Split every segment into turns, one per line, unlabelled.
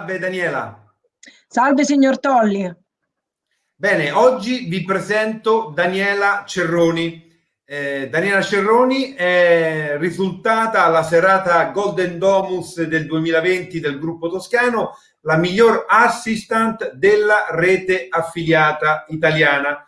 Salve Daniela.
Salve signor Tolli.
Bene, oggi vi presento Daniela Cerroni. Eh, Daniela Cerroni è risultata alla serata Golden Domus del 2020 del gruppo toscano la miglior assistant della rete affiliata italiana.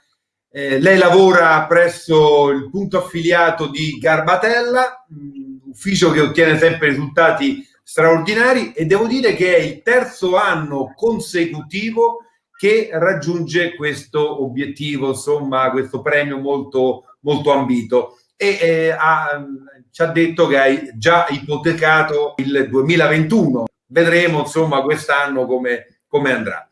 Eh, lei lavora presso il punto affiliato di Garbatella, mh, ufficio che ottiene sempre risultati straordinari e devo dire che è il terzo anno consecutivo che raggiunge questo obiettivo, insomma, questo premio molto, molto ambito. E eh, ha, ci ha detto che hai già ipotecato il 2021. Vedremo, insomma, quest'anno come, come andrà.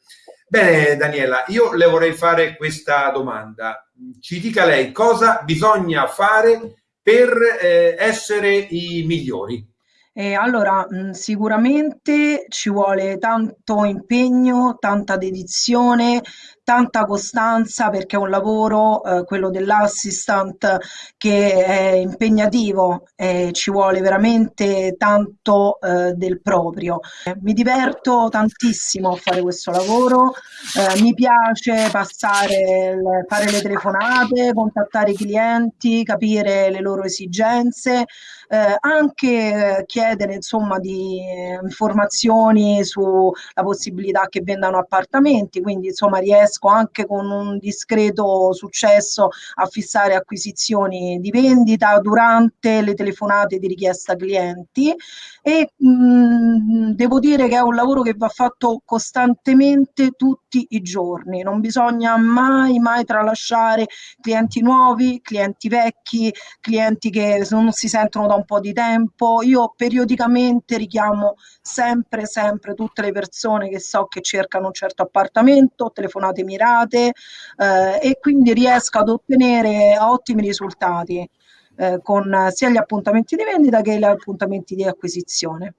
Bene, Daniela, io le vorrei fare questa domanda. Ci dica lei cosa bisogna fare per eh, essere i migliori?
Eh, allora, mh, sicuramente ci vuole tanto impegno, tanta dedizione, tanta costanza perché è un lavoro, eh, quello dell'assistant, che è impegnativo e ci vuole veramente tanto eh, del proprio. Mi diverto tantissimo a fare questo lavoro, eh, mi piace passare, fare le telefonate, contattare i clienti, capire le loro esigenze, eh, anche chiedere insomma di eh, informazioni sulla possibilità che vendano appartamenti, quindi insomma riesco anche con un discreto successo a fissare acquisizioni di vendita durante le telefonate di richiesta clienti e mh, mm, devo dire che è un lavoro che va fatto costantemente tutti i giorni, non bisogna mai mai tralasciare clienti nuovi, clienti vecchi, clienti che non si sentono da un po' di tempo. Io periodicamente richiamo sempre sempre tutte le persone che so che cercano un certo appartamento, telefonate mirate eh, e quindi riesco ad ottenere ottimi risultati eh, con sia gli appuntamenti di vendita che gli appuntamenti di acquisizione.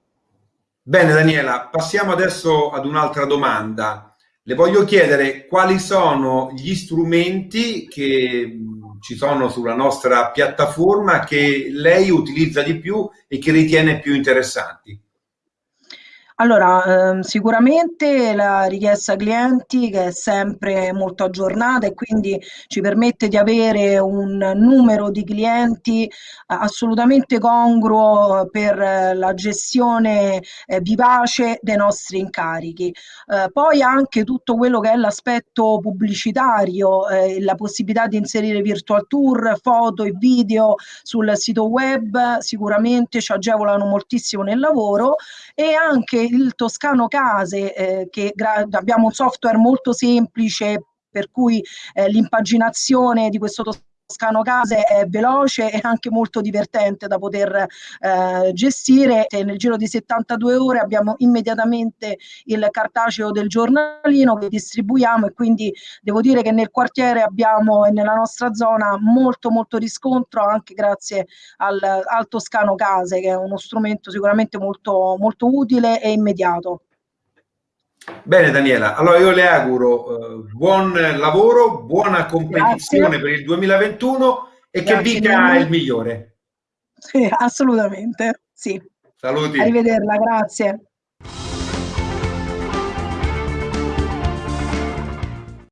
Bene Daniela, passiamo adesso ad un'altra domanda. Le voglio chiedere quali sono gli strumenti che ci sono sulla nostra piattaforma che lei utilizza di più e che ritiene più interessanti.
Allora, ehm, sicuramente la richiesta clienti che è sempre molto aggiornata e quindi ci permette di avere un numero di clienti assolutamente congruo per la gestione eh, vivace dei nostri incarichi. Eh, poi anche tutto quello che è l'aspetto pubblicitario, eh, la possibilità di inserire virtual tour, foto e video sul sito web sicuramente ci agevolano moltissimo nel lavoro e anche il Toscano Case, eh, che abbiamo un software molto semplice per cui eh, l'impaginazione di questo Toscano Case è veloce e anche molto divertente da poter eh, gestire. Nel giro di 72 ore abbiamo immediatamente il cartaceo del giornalino che distribuiamo e quindi devo dire che nel quartiere abbiamo e nella nostra zona molto molto riscontro anche grazie al, al Toscano Case che è uno strumento sicuramente molto, molto utile e immediato.
Bene Daniela, allora io le auguro eh, buon lavoro, buona competizione Grazie. per il 2021 e Grazie che vinca il migliore.
Sì, assolutamente, sì.
Saluti.
Arrivederla, grazie.